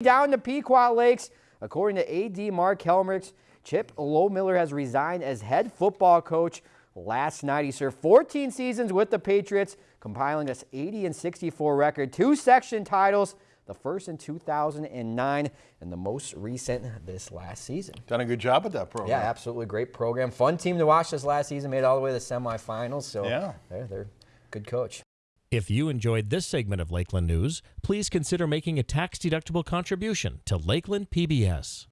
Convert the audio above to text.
Down to Pequot Lakes, according to AD Mark Helmrich, Chip Lohmiller has resigned as head football coach last night. He served 14 seasons with the Patriots, compiling this 80 and 64 record, two section titles, the first in 2009 and the most recent this last season. Done a good job with that program. Yeah, absolutely great program. Fun team to watch this last season. Made it all the way to the semifinals. So yeah, they're, they're good coach. If you enjoyed this segment of Lakeland News, please consider making a tax-deductible contribution to Lakeland PBS.